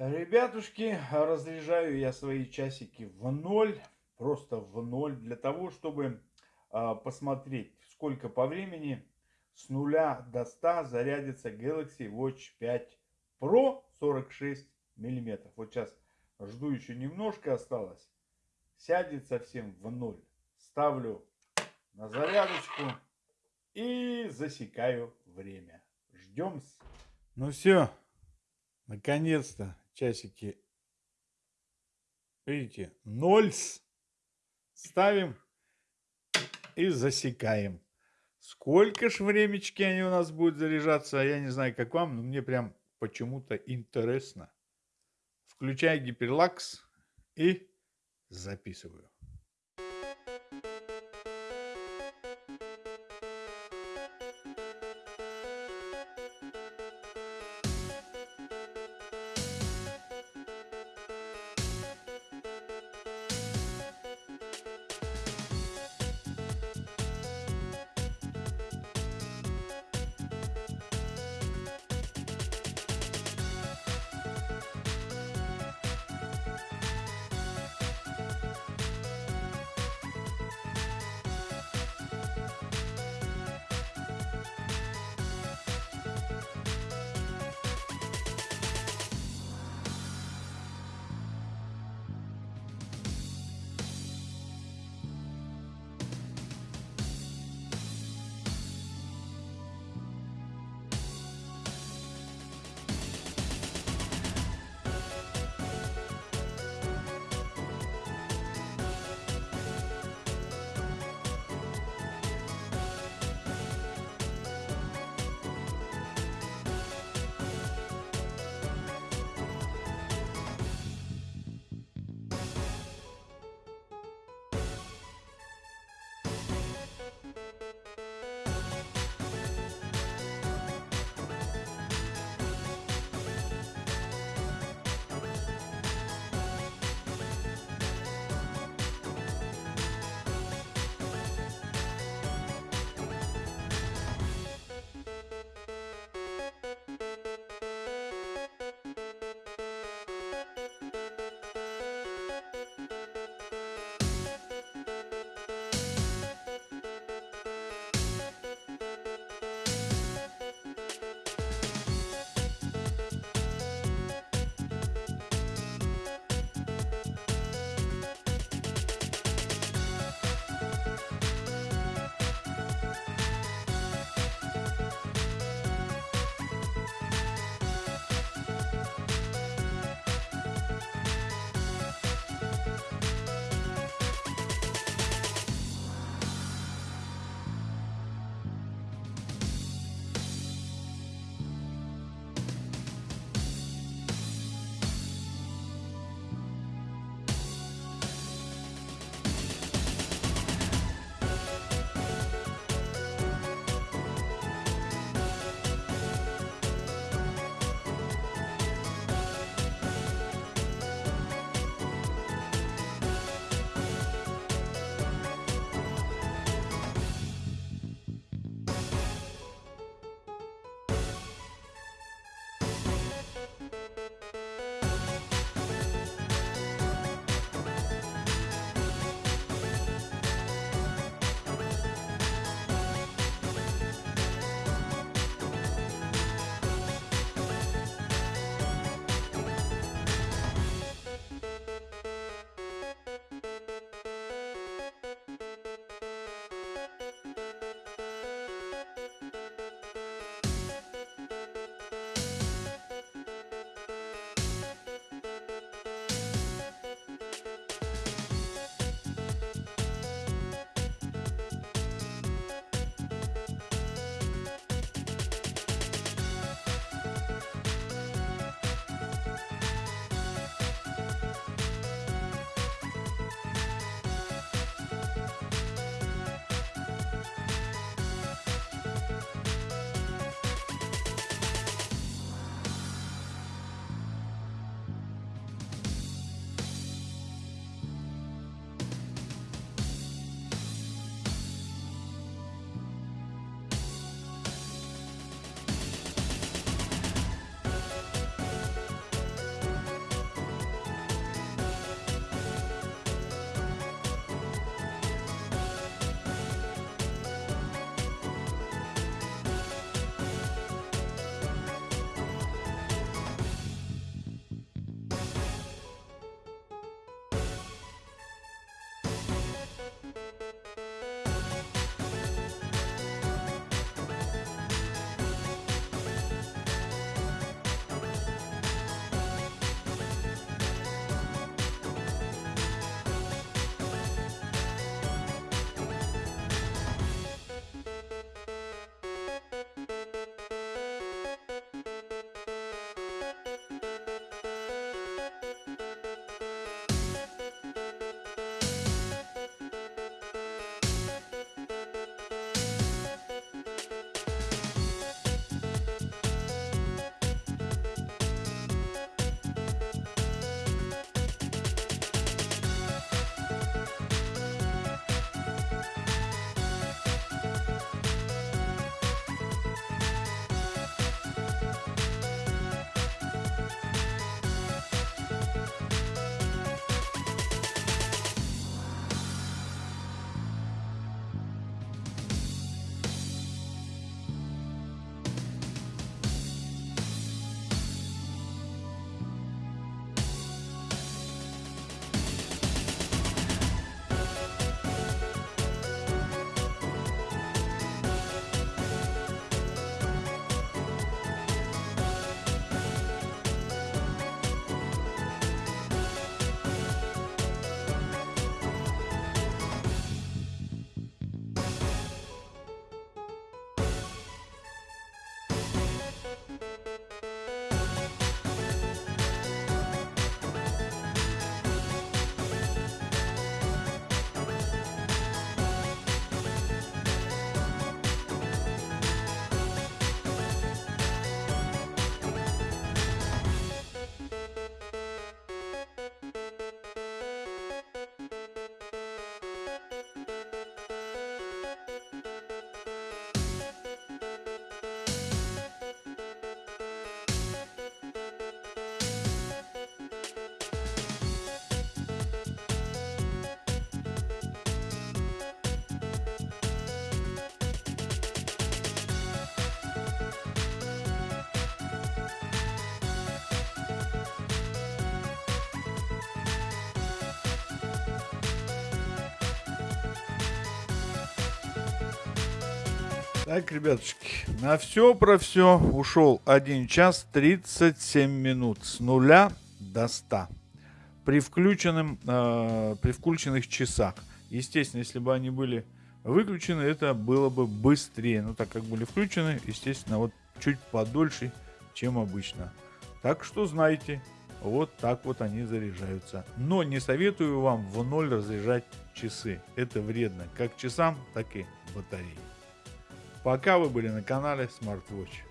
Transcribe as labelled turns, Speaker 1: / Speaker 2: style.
Speaker 1: Ребятушки, разряжаю я свои часики в ноль, просто в ноль, для того, чтобы а, посмотреть, сколько по времени с нуля до 100 зарядится Galaxy Watch 5 Pro 46 миллиметров. Вот сейчас жду еще немножко осталось. Сядет совсем в ноль. Ставлю на зарядочку и засекаю время. Ждем. Ну все, наконец-то часики. Видите, нольс. Ставим и засекаем. Сколько ж времечки они у нас будут заряжаться, я не знаю, как вам, но мне прям почему-то интересно. Включаю гиперлакс и записываю. Так, ребятушки, на все про все ушел 1 час 37 минут с нуля до 100 при, включенном, э, при включенных часах. Естественно, если бы они были выключены, это было бы быстрее. Но так как были включены, естественно, вот чуть подольше, чем обычно. Так что знайте, вот так вот они заряжаются. Но не советую вам в ноль разряжать часы. Это вредно как часам, так и батарее. Пока вы были на канале SmartWatch.